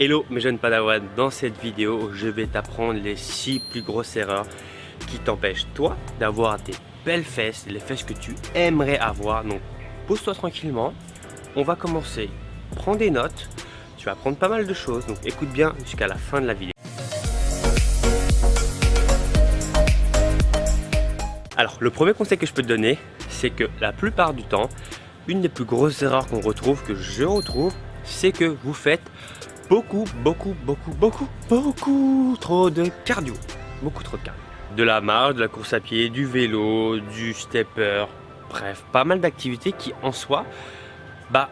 Hello mes jeunes padawans, dans cette vidéo je vais t'apprendre les 6 plus grosses erreurs qui t'empêchent toi d'avoir des belles fesses, les fesses que tu aimerais avoir. Donc pose-toi tranquillement, on va commencer. Prends des notes, tu vas apprendre pas mal de choses, donc écoute bien jusqu'à la fin de la vidéo. Alors le premier conseil que je peux te donner, c'est que la plupart du temps, une des plus grosses erreurs qu'on retrouve, que je retrouve, c'est que vous faites beaucoup, beaucoup, beaucoup, beaucoup, beaucoup trop de cardio. Beaucoup trop de cardio. De la marche, de la course à pied, du vélo, du stepper, bref, pas mal d'activités qui en soi, bah,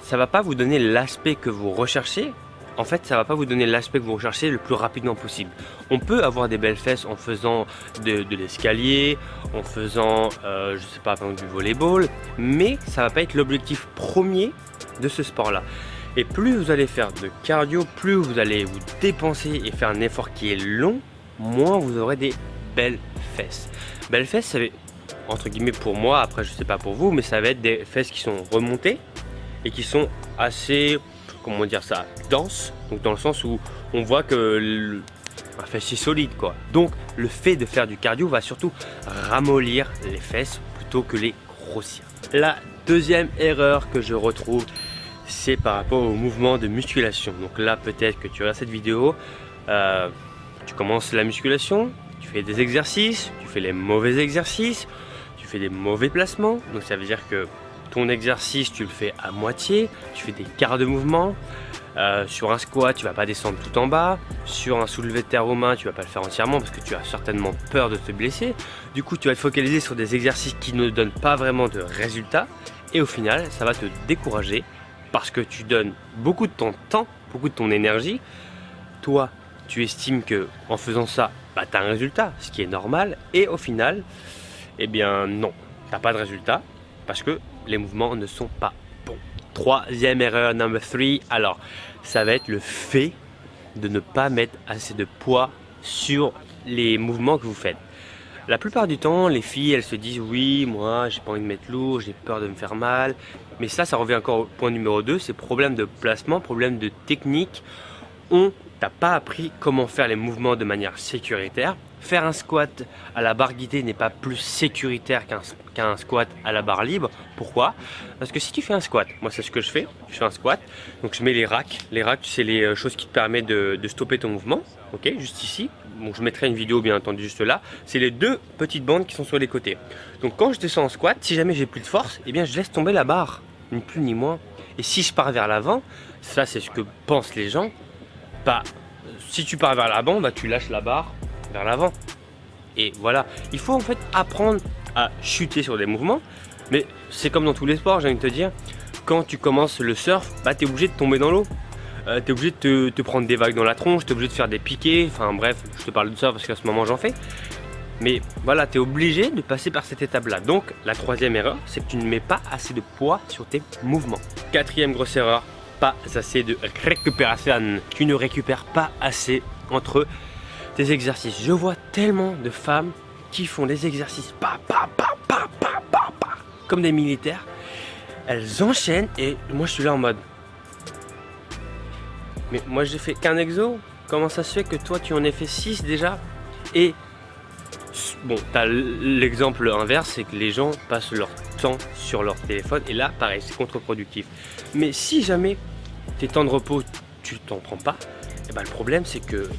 ça va pas vous donner l'aspect que vous recherchez. En fait, ça va pas vous donner l'aspect que vous recherchez le plus rapidement possible. On peut avoir des belles fesses en faisant de, l'escalier, en faisant, euh, je sais pas, du volleyball, mais ça va pas être l'objectif premier de ce sport-là. Et plus vous allez faire de cardio, plus vous allez vous dépenser et faire un effort qui est long, moins vous aurez des belles fesses. Belles fesses, ça va entre guillemets pour moi, après je sais pas pour vous, mais ça va être des fesses qui sont remontées et qui sont assez, comment dire ça, denses. Donc dans le sens où on voit que le, un fessier solide quoi. Donc le fait de faire du cardio va surtout ramollir les fesses plutôt que les grossir. La deuxième erreur que je retrouve, c'est par rapport au mouvement de musculation. Donc là, peut-être que tu regardes cette vidéo, euh, tu commences la musculation, tu fais des exercices, tu fais les mauvais exercices, tu fais des mauvais placements. Donc ça veut dire que ton exercice, tu le fais à moitié, tu fais des quarts de mouvement. Euh, sur un squat, tu vas pas descendre tout en bas. Sur un soulevé de terre aux mains, tu vas pas le faire entièrement parce que tu as certainement peur de te blesser. Du coup, tu vas te focaliser sur des exercices qui ne donnent pas vraiment de résultats. Et au final, ça va te décourager parce que tu donnes beaucoup de ton temps, beaucoup de ton énergie. Toi, tu estimes que en faisant ça, bah, tu as un résultat, ce qui est normal. Et au final, eh bien non, tu n'as pas de résultat parce que les mouvements ne sont pas bons. Troisième erreur, number 3, alors ça va être le fait de ne pas mettre assez de poids sur les mouvements que vous faites. La plupart du temps, les filles, elles se disent oui, moi, j'ai pas envie de mettre lourd, j'ai peur de me faire mal. Mais ça, ça revient encore au point numéro 2, c'est problème de placement, problème de technique. On t'a pas appris comment faire les mouvements de manière sécuritaire. Faire un squat à la barre guidée n'est pas plus sécuritaire qu'un squat à la barre libre. Pourquoi? Parce que si tu fais un squat, moi c'est ce que je fais, je fais un squat, donc je mets les racks. Les racks, c'est les euh, choses qui te permettent de, stopper ton mouvement, ok, juste ici. Je mettrai une vidéo bien entendu juste là. C'est les deux petites bandes qui sont sur les côtés. Donc quand je descends en squat, si jamais j'ai plus de force, eh bien je laisse tomber la barre, ni plus ni moins. Et si je pars vers l'avant, ça c'est ce que pensent les gens, bah si tu pars vers l'avant, bah tu lâches la barre vers l'avant. Et voilà, il faut en fait apprendre à chuter sur des mouvements, mais c'est comme dans tous les sports, j'ai envie de te dire, quand tu commences le surf, bah tu es obligé de tomber dans l'eau. Euh, tu es obligé de te, prendre des vagues dans la tronche, tu es obligé de faire des piquets, enfin bref, je te parle de ça parce qu'à ce moment j'en fais. Mais voilà, tu es obligé de passer par cette étape-là. Donc la troisième erreur, c'est que tu ne mets pas assez de poids sur tes mouvements. Quatrième grosse erreur, pas assez de récupération. Tu ne récupères pas assez entre tes exercices. Je vois tellement de femmes qui font des exercices pa, pa, pa, pa, pa, pa, pa, comme des militaires. Elles enchaînent et moi je suis là en mode mais moi j'ai fait qu'un exo Comment ça se fait que toi tu en as fait 6 déjà? Et bon, t'as l'exemple inverse, c'est que les gens passent leur temps sur leur téléphone et là pareil, c'est contre-productif. Mais si jamais tes temps de repos, tu t'en prends pas, et eh ben, le problème c'est que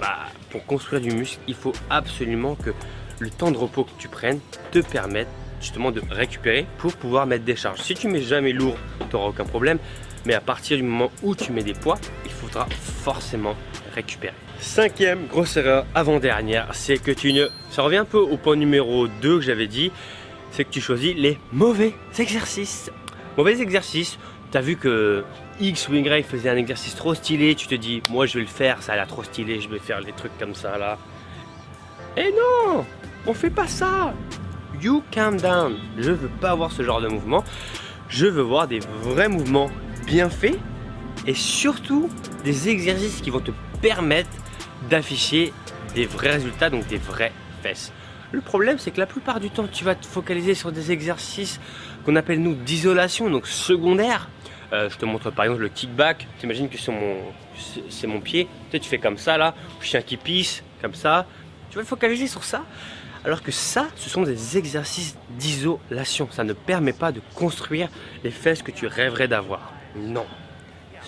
bah, pour construire du muscle, il faut absolument que le temps de repos que tu prennes te permette justement de récupérer pour pouvoir mettre des charges. Si tu mets jamais lourd, tu n'auras aucun problème. Mais à partir du moment où tu mets des poids, il faudra forcément récupérer. Cinquième grosse erreur avant-dernière, c'est que tu ne... Ça revient un peu au point numéro 2 que j'avais dit, c'est que tu choisis les mauvais exercices. Mauvais exercices, tu as vu que X ou faisait un exercice trop stylé, tu te dis, moi je vais le faire, ça a l'air trop stylé, je vais faire des trucs comme ça là. Et non, on fait pas ça. You calm down. Je veux pas avoir ce genre de mouvement. Je veux voir des vrais mouvements bien faits et surtout des exercices qui vont te permettre d'afficher des vrais résultats, donc des vraies fesses. Le problème, c'est que la plupart du temps, tu vas te focaliser sur des exercices qu'on appelle nous d'isolation, donc secondaires, Euh, je te montre par exemple le kickback. T'imagines que c'est mon, pied. Tu, tu fais comme ça là, chien qui pisse, comme ça. Tu vas focaliser sur ça. Alors que ça, ce sont des exercices d'isolation. Ça ne permet pas de construire les fesses que tu rêverais d'avoir. Non.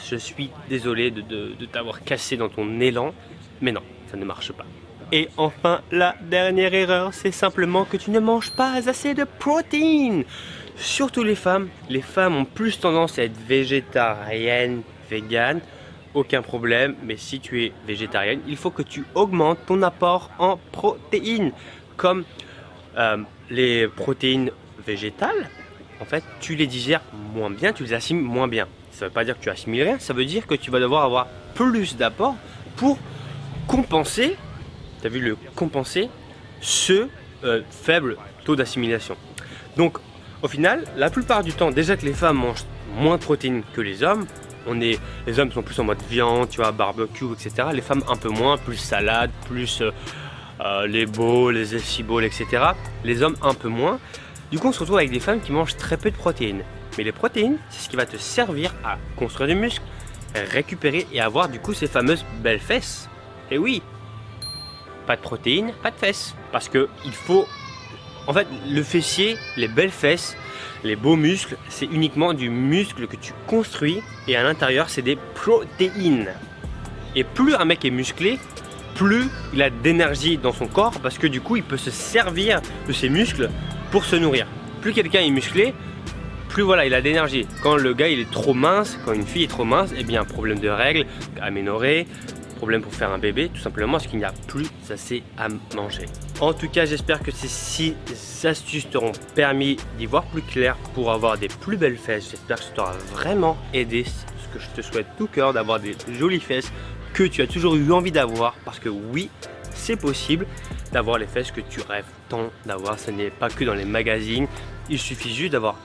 Je suis désolé de, de t'avoir cassé dans ton élan, mais non, ça ne marche pas. Et enfin, la dernière erreur, c'est simplement que tu ne manges pas assez de protéines. Surtout les femmes. Les femmes ont plus tendance à être végétariennes, véganes. Aucun problème, mais si tu es végétarienne, il faut que tu augmentes ton apport en protéines. Comme euh, les protéines végétales, en fait, tu les digères moins bien, tu les assimiles moins bien. Ça ne veut pas dire que tu assimiles rien, ça veut dire que tu vas devoir avoir plus d'apport pour compenser tu as vu le compenser ce euh, faible taux d'assimilation. Au final, la plupart du temps, déjà que les femmes mangent moins de protéines que les hommes, les hommes sont plus en mode viande, tu vois, barbecue, etc. Les femmes un peu moins, plus salade, plus euh, euh, les bowls, les esciboles, etc. Les hommes un peu moins. Du coup, on se retrouve avec des femmes qui mangent très peu de protéines. Mais les protéines, c'est ce qui va te servir à construire du muscle, récupérer et avoir du coup ces fameuses belles fesses. Et oui, pas de protéines, pas de fesses. Parce que il faut... En fait, le fessier, les belles fesses, les beaux muscles, c'est uniquement du muscle que tu construis et à l'intérieur, c'est des protéines. Et plus un mec est musclé, plus il a d'énergie dans son corps parce que du coup, il peut se servir de ses muscles pour se nourrir. Plus quelqu'un est musclé, plus voilà, il a d'énergie. Quand le gars est trop mince, quand une fille est trop mince, eh bien problème de règles, aménorrhée, problème pour faire un bébé, tout simplement parce qu'il n'y a plus assez à manger. En tout cas, j'espère que ces 6 astuces t'auront permis d'y voir plus clair pour avoir des plus belles fesses. J'espère que ça t'aura vraiment aidé, ce que je te souhaite tout cœur, d'avoir des jolies fesses que tu as toujours eu envie d'avoir, parce que oui, c'est possible d'avoir les fesses que tu rêves tant d'avoir. Ce n'est pas que dans les magazines, il suffit juste d'avoir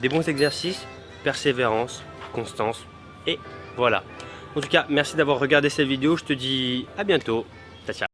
des bons exercices, persévérance, constance, et voilà. En tout cas, merci d'avoir regardé cette vidéo. Je te dis à bientôt. Ciao, ciao.